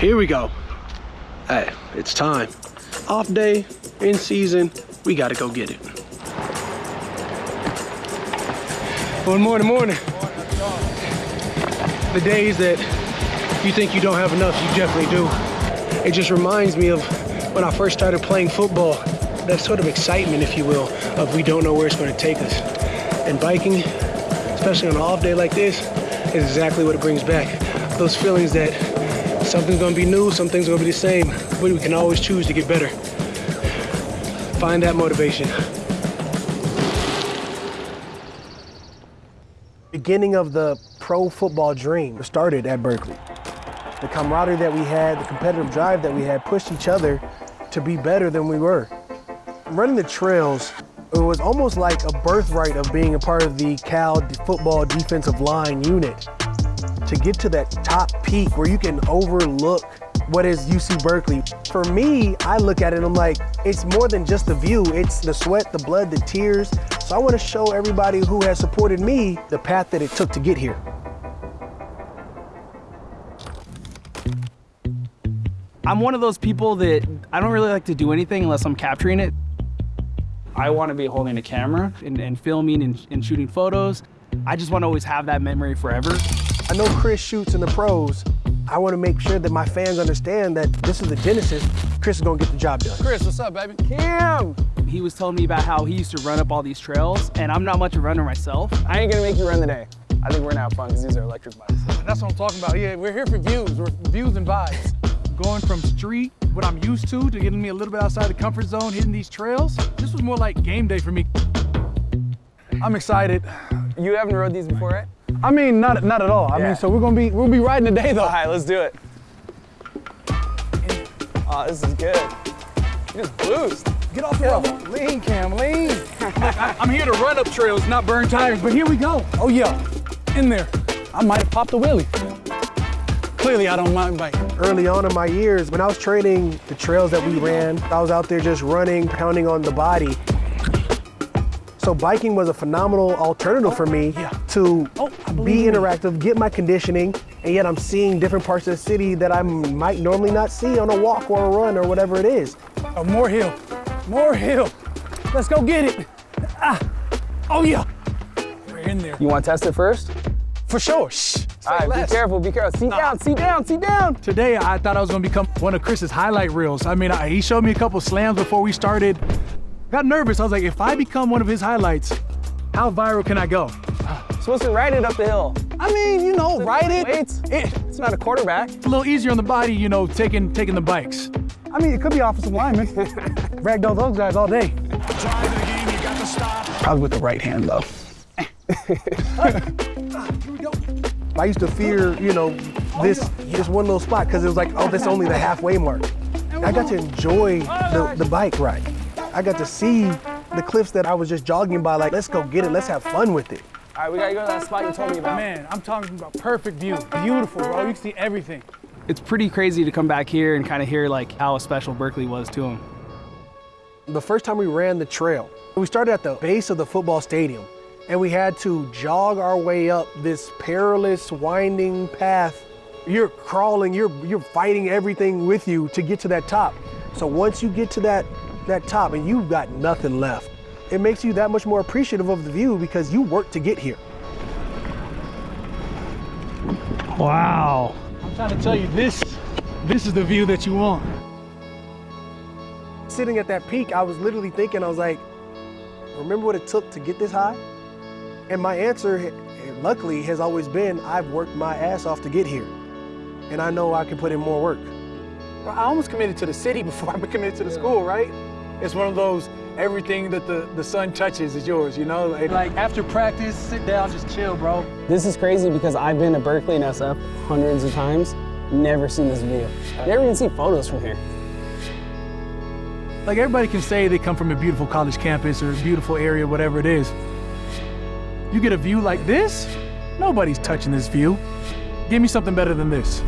Here we go. Hey, it's time. Off day, in season, we gotta go get it. Good morning, morning. The days that you think you don't have enough, you definitely do. It just reminds me of when I first started playing football, that sort of excitement, if you will, of we don't know where it's gonna take us. And biking, especially on an off day like this, is exactly what it brings back. Those feelings that something's gonna be new, something's gonna be the same, but we can always choose to get better. Find that motivation. Beginning of the pro football dream started at Berkeley. The camaraderie that we had, the competitive drive that we had pushed each other to be better than we were. Running the trails, it was almost like a birthright of being a part of the Cal football defensive line unit. To get to that top peak where you can overlook what is UC Berkeley. For me, I look at it and I'm like, it's more than just the view. It's the sweat, the blood, the tears. So I want to show everybody who has supported me the path that it took to get here. I'm one of those people that I don't really like to do anything unless I'm capturing it. I want to be holding a camera and, and filming and, and shooting photos. I just want to always have that memory forever. I know Chris shoots in the pros. I want to make sure that my fans understand that this is the genesis. Chris is going to get the job done. Chris, what's up, baby? Cam! He was telling me about how he used to run up all these trails, and I'm not much of a runner myself. I ain't gonna make you run today. I think we're gonna have fun because these are electric bikes. That's what I'm talking about. Yeah, we're here for views. We're views and vibes. Going from street, what I'm used to, to getting me a little bit outside the comfort zone, hitting these trails. This was more like game day for me. I'm excited. You haven't rode these before, right? I mean, not not at all. I mean, so we're gonna be we'll be riding today though. All right, let's do it. Oh, this is good. You just boost. Get off the road. Lean, Cam, lean. Look, I, I'm here to run up trails, not burn tires, but here we go. Oh yeah, in there. I might have popped a wheelie. Clearly, I don't mind biking. Early on in my years, when I was training the trails that we ran, I was out there just running, pounding on the body. So biking was a phenomenal alternative for me Yeah. to Oh, be believe in interactive, get my conditioning, and yet I'm seeing different parts of the city that I might normally not see on a walk or a run or whatever it is. Oh, more hill, more hill. Let's go get it. Ah, oh yeah. We're in there. You want to test it first? For sure. Shh. Say All right, less. be careful, be careful. Seat down, seat down, seat down. Today, I thought I was gonna become one of Chris's highlight reels. I mean, I, he showed me a couple slams before we started. Got nervous. I was like, if I become one of his highlights, how viral can I go? Supposed to ride it up the hill. I mean, you know, ride it. Weights. It- It's not a quarterback. It's a little easier on the body, you know, taking taking the bikes. I mean, it could be offensive lineman. Ragdoll those guys all day. Probably with the right hand, though. I used to fear, you know, this this one little spot because it was like, oh, that's only the halfway mark. I got to enjoy the, the bike ride. I got to see the cliffs that I was just jogging by, like, let's go get it, let's have fun with it. All right, we gotta go to that spot you told me about. Man, I'm talking about perfect view. Beautiful, bro. You can see everything. It's pretty crazy to come back here and kind of hear like how special Berkeley was to him. The first time we ran the trail, we started at the base of the football stadium and we had to jog our way up this perilous, winding path. You're crawling, you're, you're fighting everything with you to get to that top. So once you get to that, that top and you've got nothing left, it makes you that much more appreciative of the view because you worked to get here. Wow. I'm trying to tell you, this, this is the view that you want. Sitting at that peak, I was literally thinking, I was like, remember what it took to get this high? And my answer, luckily, has always been, I've worked my ass off to get here. And I know I can put in more work. I almost committed to the city before I committed to the school, right? It's one of those, everything that the, the sun touches is yours, you know? Like, like after practice, sit down, just chill, bro. This is crazy because I've been to Berkeley and SF hundreds of times, never seen this view. Never even seen photos from here. Like everybody can say they come from a beautiful college campus or a beautiful area, whatever it is. You get a view like this, nobody's touching this view. Give me something better than this.